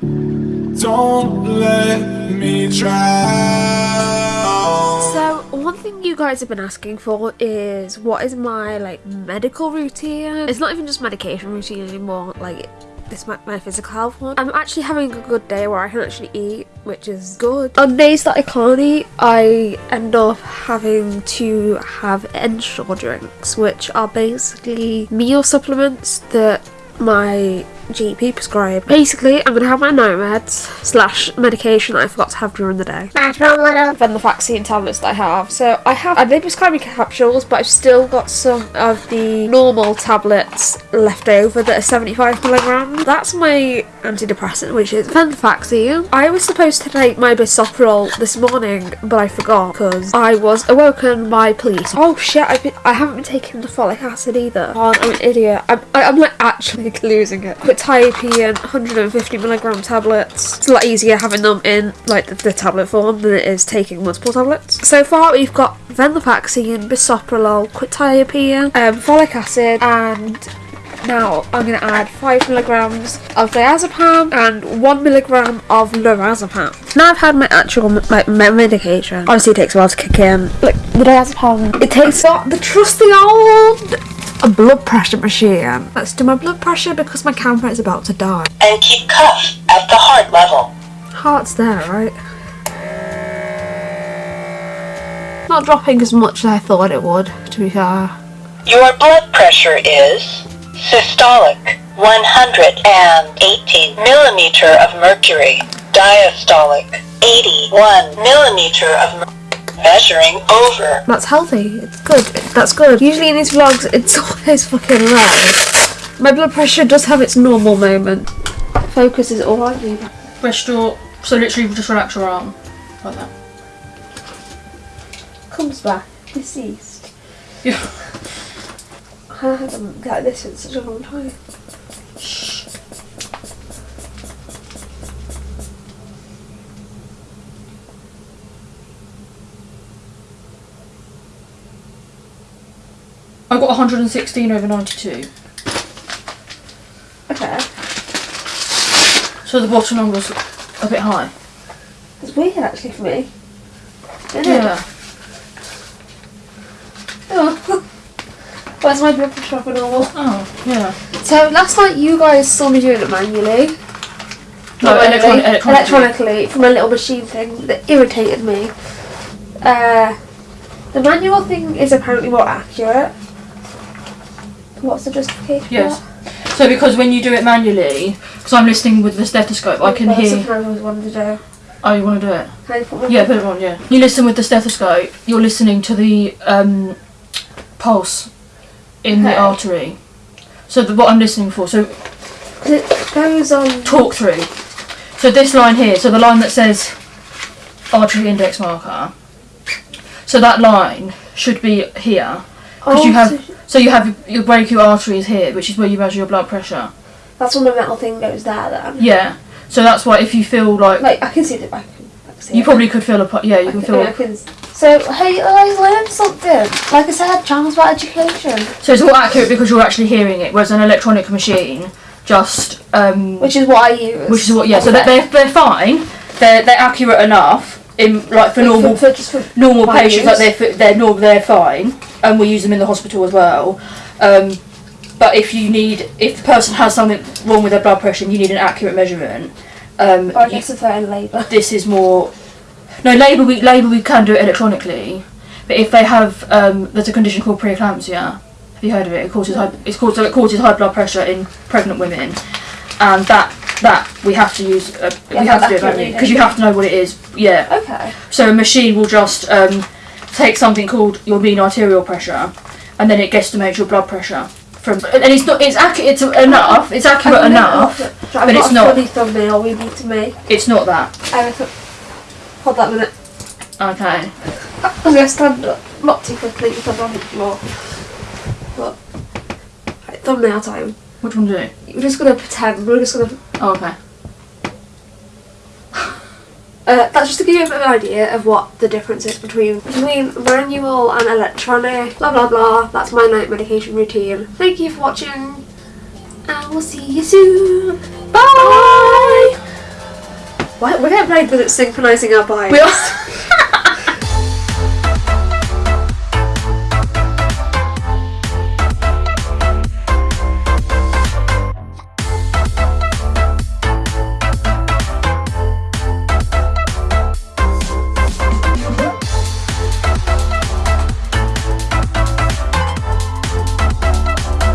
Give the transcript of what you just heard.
Don't let me drown. So one thing you guys have been asking for is what is my like medical routine? It's not even just medication routine anymore. Like this my, my physical health one. I'm actually having a good day where I can actually eat, which is good. On days that I can't eat, I end up having to have Ensure drinks, which are basically meal supplements that my GP prescribed. Basically, I'm gonna have my nomads slash medication that I forgot to have during the day. Then the vaccine tablets that I have. So I have, and they prescribe me capsules, but I've still got some of the normal tablets left over that are 75 milligrams. That's my antidepressant, which is venlafaxine. I was supposed to take my bisoprolol this morning, but I forgot because I was awoken by police. Oh shit! I've been, I haven't been taking the folic acid either. Oh, I'm an idiot. I'm, I, I'm like actually losing it. Quetiapine 150 milligram tablets. It's a lot easier having them in like the, the tablet form than it is taking multiple tablets. So far, we've got venlafaxine, bisoprolol, quetiapine, um, folic acid, and now I'm going to add 5 milligrams of diazepam and 1 milligram of lorazepam. Now I've had my actual like, me- medication. Obviously it takes a while to kick in. Like the diazepam, it takes got the trusty old a blood pressure machine. Let's do my blood pressure because my camera is about to die. and keep cuff at the heart level. Heart's there, right? Not dropping as much as I thought it would, to be fair. Your blood pressure is systolic 118 millimeter of mercury, diastolic 81 millimeter of mercury. Measuring over. That's healthy. It's good. That's good. Usually in these vlogs, it's always fucking low. My blood pressure does have its normal moment. Focus is all I need. Rest your, so literally just relax your arm, like that. Comes back. Deceased. Yeah. I haven't got this in such a long time. I got 116 over 92. Okay. So the bottom number's a bit high. It's weird actually for me. Isn't it? Yeah. Oh. Where's my blood pressure up and all? Oh, yeah. So last night you guys saw me doing it manually. No, manually, electronically. electronically from a little machine thing that irritated me. Uh, the manual thing is apparently more accurate. What's the justification? for Yes. So because when you do it manually, because I'm listening with the stethoscope, I can Well, hear. always wanted to do. Oh, you want to do it? Can I put Yeah, put it on. Yeah. You listen with the stethoscope. You're listening to the um, pulse in the Okay. artery. So the, what I'm listening for. So It goes on. talk through. So this line here. So the line that says artery index marker. So that line should be here because you Oh, have. so- So you have your brachial arteries here, which is where you measure your blood pressure. That's when the metal thing goes there then. Yeah. So that's why if you feel like, Like I can see the I can, I can see you it. probably could feel a yeah you I can feel I can, so hey I learned something. Like I said, channels about education, so it's more accurate because you're actually hearing it, whereas an electronic machine just um, which is what I use. which is what yeah so they're, they're, they're fine they're they're accurate enough in like for normal for, just for normal patients like they're they're normal they're fine and we use them in the hospital as well. Um, but if you need if the person has something wrong with their blood pressure and you need an accurate measurement um, Or I you- guess if they're in labour. this is more no labour we labour we can do it electronically but if they have um, there's a condition called preeclampsia. Have you heard of it? It causes high, it's called so it causes high blood pressure in pregnant women and that that we have to use uh, Yeah, we have to do it because you have to know what it is yeah Okay. so a machine will just um, take something called your mean arterial pressure and then it guesstimates your blood pressure from and it's not it's accurate it's enough it's accurate enough but I've it's not. a funny thumbnail we need to make. it's not that Hold that a minute. okay I'm gonna stand up, not too quickly because I'm on the floor. But right, thumbnail time. Which one do you do We're just gonna pretend. We're just gonna. oh, okay Uh, that's just to give you a bit of an idea of what the difference is between between manual and electronic. Blah blah blah. That's my night medication routine. Thank you for watching, and we'll see you soon. Bye. Why, we're getting played with synchronising our are.